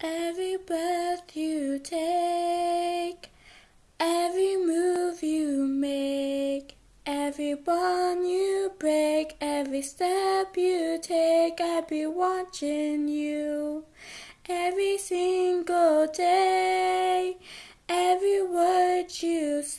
Every breath you take, every move you make, every bond you break, every step you take, I'll be watching you. Every single day, every word you say.